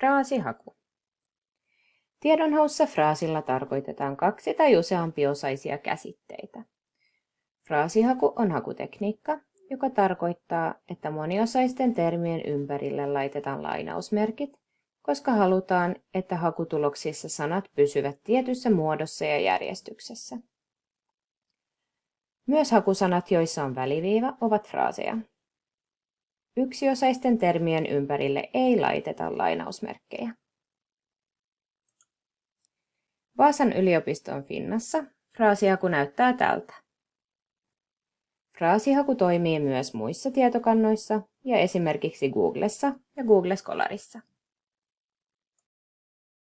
Fraasihaku. Tiedonhaussa fraasilla tarkoitetaan kaksi tai useampiosaisia käsitteitä. Fraasihaku on hakutekniikka, joka tarkoittaa, että moniosaisten termien ympärille laitetaan lainausmerkit, koska halutaan, että hakutuloksissa sanat pysyvät tietyssä muodossa ja järjestyksessä. Myös hakusanat, joissa on väliviiva, ovat fraaseja. Yksiosaisten termien ympärille ei laiteta lainausmerkkejä. Vaasan yliopiston Finnassa fraasihaku näyttää tältä. Fraasihaku toimii myös muissa tietokannoissa ja esimerkiksi Googlessa ja Google Scholarissa.